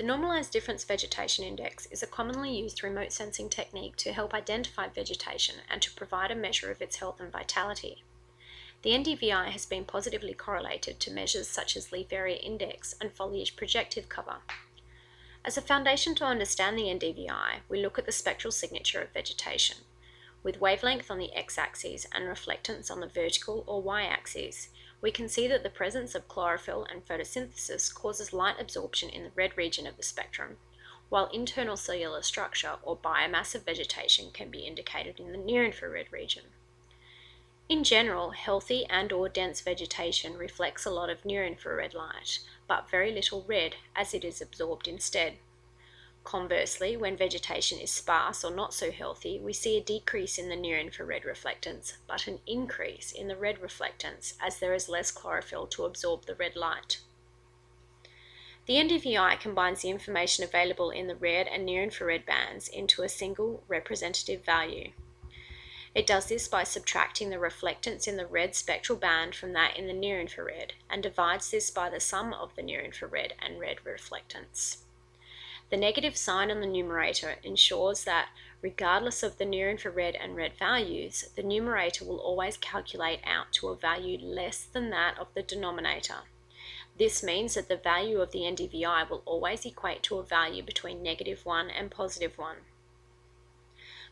The Normalized Difference Vegetation Index is a commonly used remote sensing technique to help identify vegetation and to provide a measure of its health and vitality. The NDVI has been positively correlated to measures such as leaf area index and foliage projective cover. As a foundation to understand the NDVI, we look at the spectral signature of vegetation. With wavelength on the x-axis and reflectance on the vertical or y-axis, we can see that the presence of chlorophyll and photosynthesis causes light absorption in the red region of the spectrum, while internal cellular structure or biomass of vegetation can be indicated in the near-infrared region. In general, healthy and or dense vegetation reflects a lot of near-infrared light, but very little red as it is absorbed instead. Conversely, when vegetation is sparse or not so healthy, we see a decrease in the near-infrared reflectance, but an increase in the red reflectance as there is less chlorophyll to absorb the red light. The NDVI combines the information available in the red and near-infrared bands into a single representative value. It does this by subtracting the reflectance in the red spectral band from that in the near-infrared and divides this by the sum of the near-infrared and red reflectance. The negative sign on the numerator ensures that, regardless of the near-infrared and red values, the numerator will always calculate out to a value less than that of the denominator. This means that the value of the NDVI will always equate to a value between negative 1 and positive 1.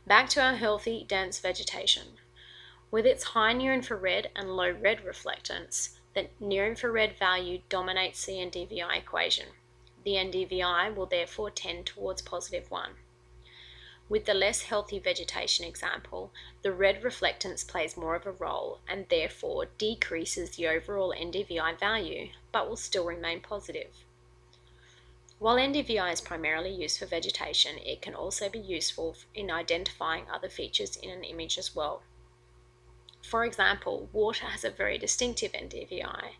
Back to our healthy, dense vegetation. With its high near-infrared and low red reflectance, the near-infrared value dominates the NDVI equation. The NDVI will therefore tend towards positive 1. With the less healthy vegetation example, the red reflectance plays more of a role and therefore decreases the overall NDVI value, but will still remain positive. While NDVI is primarily used for vegetation, it can also be useful in identifying other features in an image as well. For example, water has a very distinctive NDVI,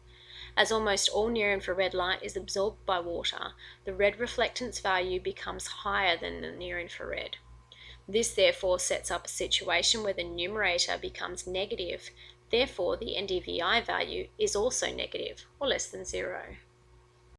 as almost all near-infrared light is absorbed by water, the red reflectance value becomes higher than the near-infrared. This therefore sets up a situation where the numerator becomes negative, therefore the NDVI value is also negative, or less than zero.